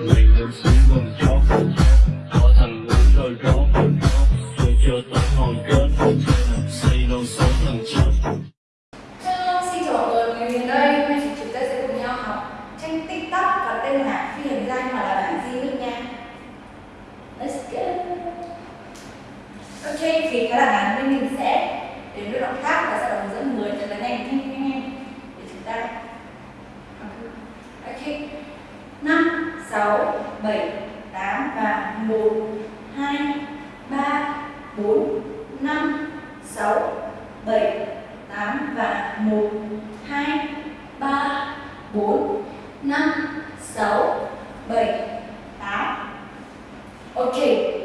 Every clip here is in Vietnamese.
Mình lên xuống gần chót 5, 6, 7, 8 và 1, 2, 3, 4, 5, 6, 7, 8 và 1, 2, 3, 4, 5, 6, 7, 8 Ok,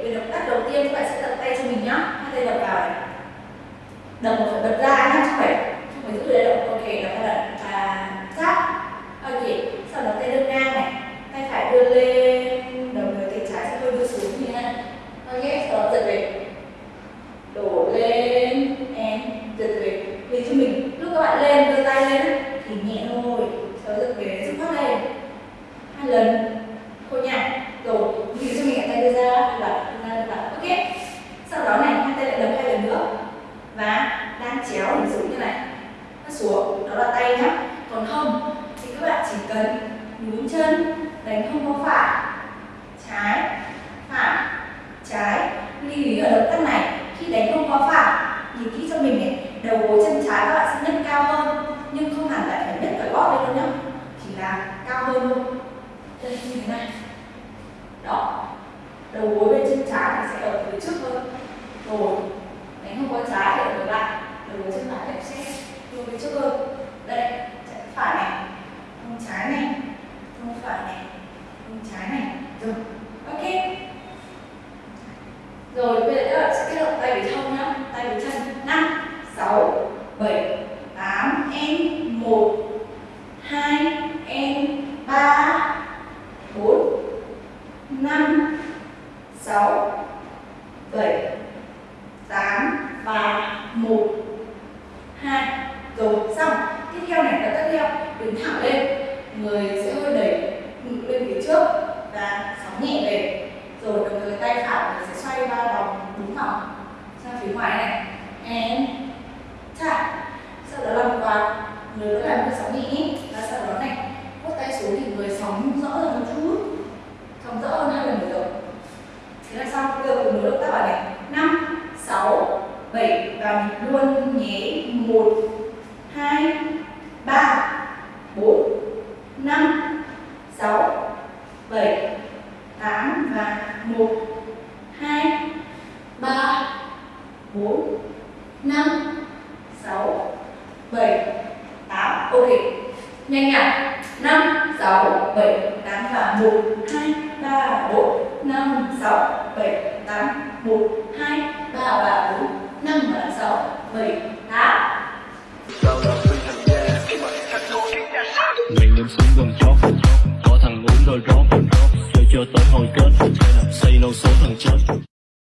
về động tác đầu tiên các bạn sẽ tập tay cho mình nhá Hai tay đập vào này Đập một phải bật ra nhá, chứ phải Không phải giữ để động, ok, đập ra đập và sát Ok, sau đó tay đưa ngang này Tay phải đưa lên, đồng thời tay trái sẽ hơi đưa xuống như thế này Ok, sau đó giật về. Đổ lên em giật về. Vì cho mình. Lúc các bạn lên đưa tay lên thì nhẹ thôi. Sau giật về giúp phát lên hai lần. Thôi nha. Rồi vì cho mình lại tay đưa ra. Đưa vào đưa ra đưa ok. Sau đó này hai tay lại đập hai lần nữa. Và đang chéo hình dụ như này. Nó xuống. Đó là tay nhá. Còn không thì các bạn chỉ cần nhún chân đánh không có phải trái phải trái lưu ý ở động tác này khi đánh không có phải nhìn kỹ cho mình này đầu gối chân trái các bạn sẽ nhấc cao hơn, nhưng không hẳn lại phải nhấc cả gót lên đâu nhá. Chỉ là cao hơn thôi. Đây như thế này. Đó. Đầu gối bên chân trái thì sẽ ở phía trước hơn rồi, đánh không có trái thì ở ngược lại. Đầu gối chân phải sẽ hướng phía trước hơn. Đây chân phải này không trái này không phải này không trái này. Rồi, ok. Rồi, bây giờ các bạn sẽ kết hợp tay với hông nhá tay với chân 5 6 7 8 em 1 2 em 3 4 5 6 7 8 và 1 2 rồi xong. Tiếp theo này là tiếp theo. Đứng thẳng lên. Người sẽ hơi đẩy ngực lên phía trước và sóng nhẹ về. Rồi đồng thời tay phải mình sẽ xoay ba vòng đúng vòng sang phía ngoài này. And tap sau đó làm quạt. Người vẫn làm cái sóng nhẹ và sau đó xuống sóng rõ hơn một chút. Sóng rõ hơn hai lần nữa rồi thế là xong bây giờ cùng với động tác vào này. Năm, sáu, bảy. Và mình luôn nhé. Một, hai, ba, bốn, năm, sáu, bảy, tám và 1 2 3 4 5 6 7 8 Ok. Nhanh nhỉ? 6 7 8 và 1 2 3 4 5 6 7 8 1 2 3 và 4 5 và 6 7 8 Mình lên xuống gần chót có thằng uống đôi rót. Chơi cho tới hồi kết xây đâu số thằng chết.